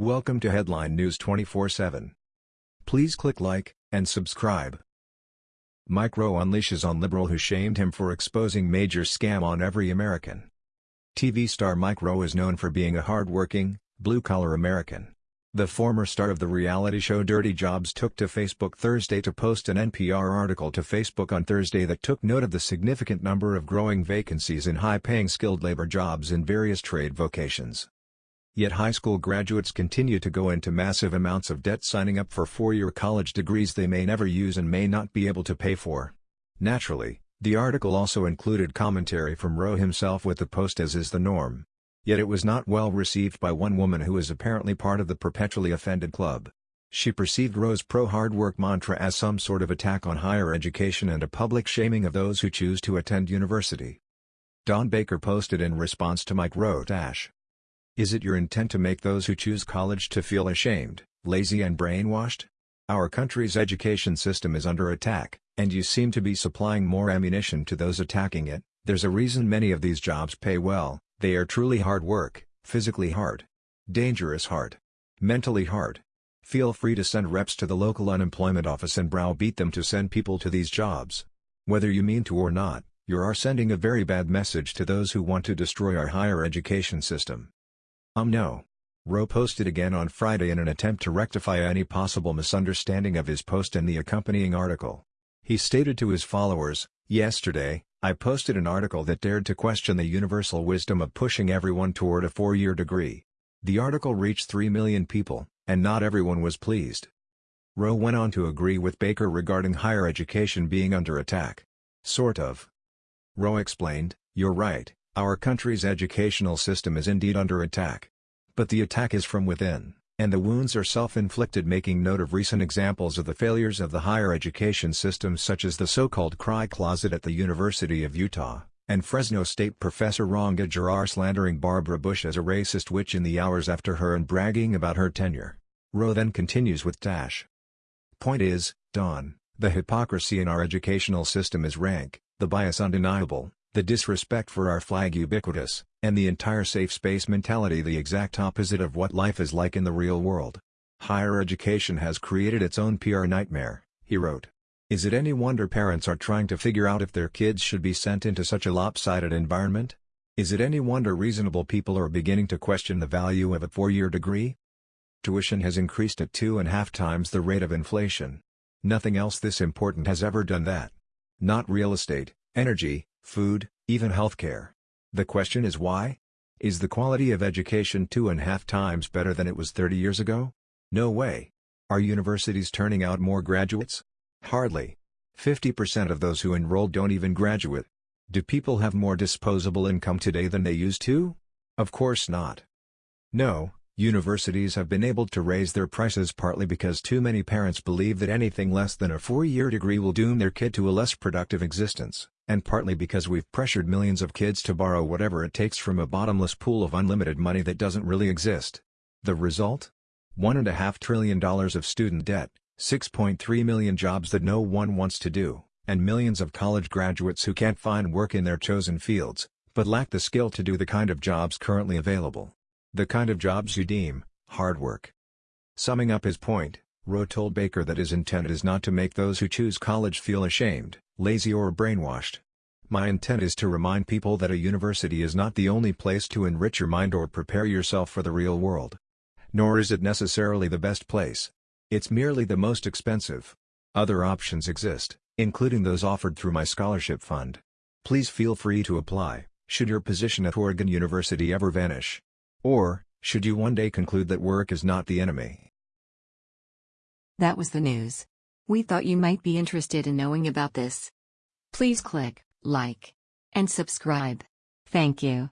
Welcome to Headline News 24/7. Please click like and subscribe. Mike Rowe unleashes on liberal who shamed him for exposing major scam on every American. TV star Mike Rowe is known for being a hard-working, blue-collar American. The former star of the reality show Dirty Jobs took to Facebook Thursday to post an NPR article to Facebook on Thursday that took note of the significant number of growing vacancies in high-paying skilled labor jobs in various trade vocations. Yet high school graduates continue to go into massive amounts of debt signing up for four-year college degrees they may never use and may not be able to pay for. Naturally, the article also included commentary from Rowe himself with the post as is the norm. Yet it was not well received by one woman who is apparently part of the perpetually offended club. She perceived Rowe's pro-hard work mantra as some sort of attack on higher education and a public shaming of those who choose to attend university. Don Baker posted in response to Mike Dash. Is it your intent to make those who choose college to feel ashamed, lazy and brainwashed? Our country's education system is under attack, and you seem to be supplying more ammunition to those attacking it. There's a reason many of these jobs pay well, they are truly hard work, physically hard, dangerous hard, mentally hard. Feel free to send reps to the local unemployment office and browbeat them to send people to these jobs. Whether you mean to or not, you are sending a very bad message to those who want to destroy our higher education system. Um no. Rowe posted again on Friday in an attempt to rectify any possible misunderstanding of his post and the accompanying article. He stated to his followers, Yesterday, I posted an article that dared to question the universal wisdom of pushing everyone toward a four-year degree. The article reached 3 million people, and not everyone was pleased. Rowe went on to agree with Baker regarding higher education being under attack. Sort of. Rowe explained, You're right, our country's educational system is indeed under attack. But the attack is from within, and the wounds are self-inflicted making note of recent examples of the failures of the higher education system such as the so-called cry closet at the University of Utah, and Fresno State professor Randa Jarrar slandering Barbara Bush as a racist witch in the hours after her and bragging about her tenure. Rowe then continues with Dash. Point is, Don, the hypocrisy in our educational system is rank, the bias undeniable, the disrespect for our flag ubiquitous, and the entire safe space mentality the exact opposite of what life is like in the real world. Higher education has created its own PR nightmare, he wrote. Is it any wonder parents are trying to figure out if their kids should be sent into such a lopsided environment? Is it any wonder reasonable people are beginning to question the value of a four-year degree? Tuition has increased at two and a half times the rate of inflation. Nothing else this important has ever done that. Not real estate, energy, food, even healthcare. The question is why? Is the quality of education two and a half times better than it was 30 years ago? No way. Are universities turning out more graduates? Hardly. 50% of those who enroll don't even graduate. Do people have more disposable income today than they used to? Of course not. No, Universities have been able to raise their prices partly because too many parents believe that anything less than a four-year degree will doom their kid to a less productive existence, and partly because we've pressured millions of kids to borrow whatever it takes from a bottomless pool of unlimited money that doesn't really exist. The result? $1.5 trillion of student debt, 6.3 million jobs that no one wants to do, and millions of college graduates who can't find work in their chosen fields, but lack the skill to do the kind of jobs currently available. The kind of jobs you deem hard work. Summing up his point, Rowe told Baker that his intent is not to make those who choose college feel ashamed, lazy or brainwashed. My intent is to remind people that a university is not the only place to enrich your mind or prepare yourself for the real world. Nor is it necessarily the best place. It's merely the most expensive. Other options exist, including those offered through my scholarship fund. Please feel free to apply, should your position at Oregon University ever vanish. Or, should you one day conclude that work is not the enemy? That was the news. We thought you might be interested in knowing about this. Please click like and subscribe. Thank you.